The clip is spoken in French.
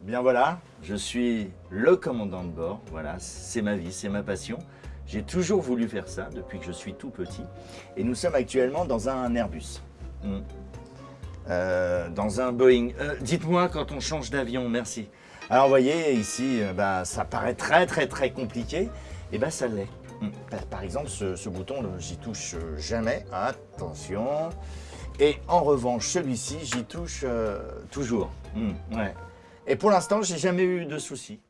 Bien voilà, je suis le commandant de bord. Voilà, c'est ma vie, c'est ma passion. J'ai toujours voulu faire ça depuis que je suis tout petit. Et nous sommes actuellement dans un Airbus. Hmm. Euh, dans un Boeing. Euh, dites-moi quand on change d'avion, merci. Alors vous voyez, ici, euh, bah, ça paraît très très très compliqué. Et bien ça l'est. Hmm. Par exemple, ce, bouton, j'y touche jamais. Attention. Et en revanche, celui-ci, j'y touche toujours. Hmm. Et pour l'instant, j'ai jamais eu de soucis.